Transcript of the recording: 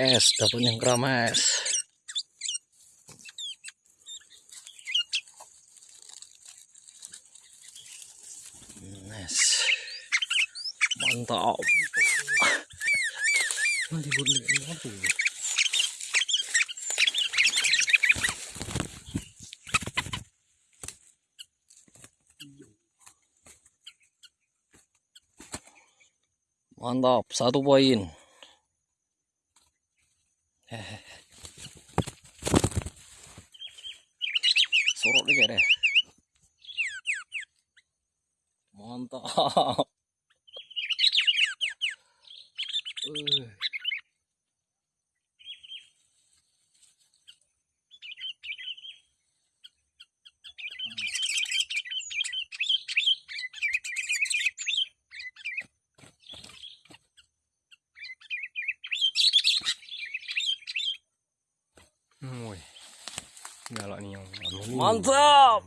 es dapat yang keramas Nice. Mantap. Nanti boleh apa? Mantap, satu poin. Sorok dikit deh. Mantap. Uh. Wih. Galak nih yang Mantap.